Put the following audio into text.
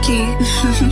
lucky.